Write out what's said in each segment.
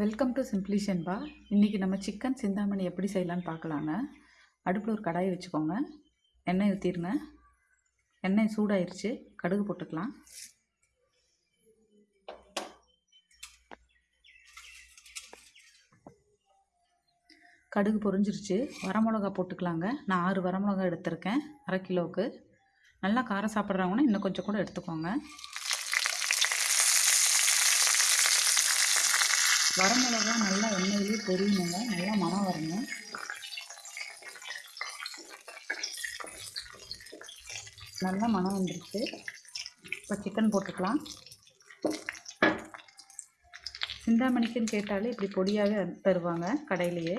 Welcome to சிம்ப்ளிஷன் இன்றைக்கி நம்ம chicken Chintamani எப்படி செய்யலான்னு பார்க்கலாங்க. அடுப்பில் ஒரு கடாயை வச்சுக்கோங்க. எண்ணெய் ஊற்றிருங்க எண்ணெய் சூடாயிருச்சு. கடுகு போட்டுக்கலாம். கடுகு பொரிஞ்சிருச்சு. வரமிளகா போட்டுக்கலாங்க. நான் ஆறு வரமிளகா எடுத்திருக்கேன். அரை கிலோவுக்கு. நல்லா காரம் சாப்பிட்றவங்கன்னா இன்னும் கொஞ்சம் கூட எடுத்துக்கோங்க. வரமிளகா நல்லா எண்ணெயிலே பொரியணுங்க நல்லா மனம் வரணும் நல்லா மனம் வந்துருச்சு. இப்போ சிக்கன் போட்டுக்கலாம். சிந்தாமணிக்குன்னு கேட்டாலே இப்படி பொடியாகவே தருவாங்க கடையிலையே.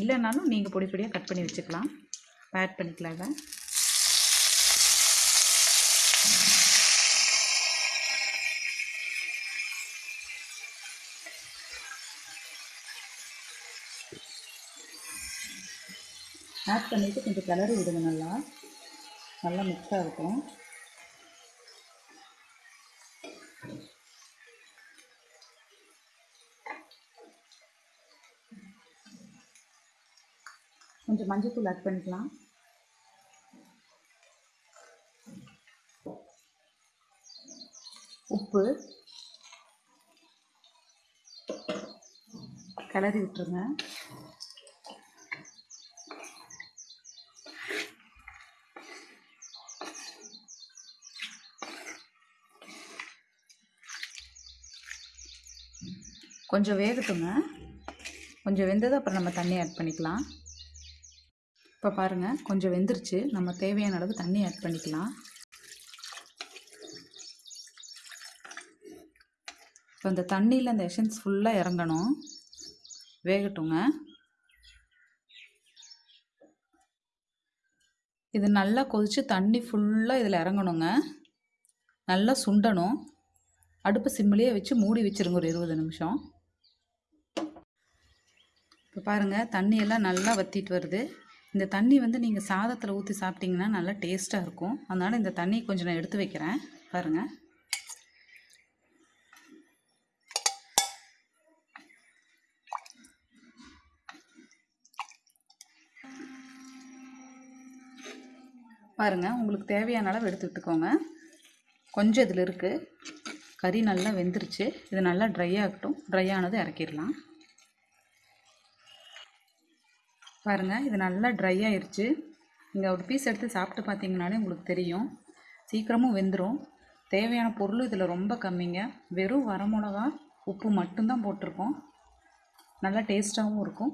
இல்லைனாலும் நீங்கள் பொடி பொடியாக கட் பண்ணி வச்சுக்கலாம். ஆட் பண்ணிக்கலாங்க ஆட் பண்ணிவிட்டு கொஞ்சம் கிளறி விடுங்க நல்லா. நல்லா மிக்ஸ் ஆகட்டும் கொஞ்சம் மஞ்சத்தூள் ஆட் பண்ணிக்கலாம். உப்பு. கிளறி விட்டுருங்க. கொஞ்சம் வேகட்டுங்க. கொஞ்சம் வெந்தது அப்புறம் நம்ம தண்ணி ஆட் பண்ணிக்கலாம். இப்போ பாருங்கள் கொஞ்சம் வெந்துருச்சு. நம்ம தேவையான அளவு தண்ணி ஆட் பண்ணிக்கலாம். இப்போ அந்த தண்ணியில் அந்த எஷன்ஸ் ஃபுல்லாக இறங்கணும். வேகட்டுங்க. இது நல்லா கொதித்து தண்ணி ஃபுல்லாக இதில் இறங்கணுங்க. நல்லா சுண்டணும். அடுப்பு சிம்மிலேயே வச்சு மூடி வச்சுருங்க ஒரு இருபது நிமிஷம். இப்போ பாருங்கள் தண்ணியெல்லாம் நல்லா வற்றிட்டு வருது. இந்த தண்ணி வந்து நீங்கள் சாதத்தில் ஊற்றி சாப்பிட்டிங்கன்னா நல்லா டேஸ்ட்டாக இருக்கும். அதனால் இந்த தண்ணி கொஞ்சம் நான் எடுத்து வைக்கிறேன். பாருங்கள் பாருங்கள் உங்களுக்கு தேவையான அளவு எடுத்து விட்டுக்கோங்க. கொஞ்சம் இதில் இருக்குது கறி நல்லா வெந்துருச்சு. இது நல்லா ட்ரை ஆகட்டும். ட்ரை ஆனது இறக்கிடலாம். பாருங்கள் இது நல்லா ட்ரை ஆயிடுச்சு நீங்கள் ஒரு பீஸ் எடுத்து சாப்பிட்டு பார்த்தீங்கனாலே உங்களுக்கு தெரியும். சீக்கிரமும் வெந்துடும் தேவையான பொருள் இதில் ரொம்ப கம்மிங்க. வெறும் வரமிளகா உப்பு மட்டும்தான் போட்டிருக்கோம். நல்லா டேஸ்ட்டாகவும் இருக்கும்.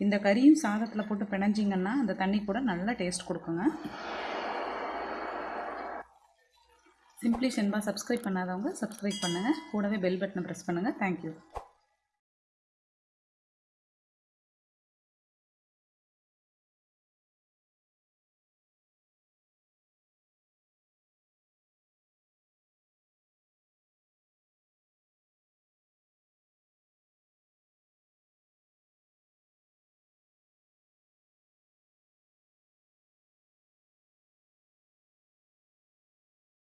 இந்த கறியும் சாதத்தில் போட்டு பிணைஞ்சிங்கன்னா அந்த தண்ணி கூட நல்லா டேஸ்ட் கொடுக்குங்க. சிம்ப்ளி ஷென்பா சப்ஸ்கிரைப் பண்ணாதவங்க சப்ஸ்கிரைப் பண்ணுங்கள் கூடவே பெல் பட்டனை ப்ரெஸ் பண்ணுங்கள் தேங்க்யூ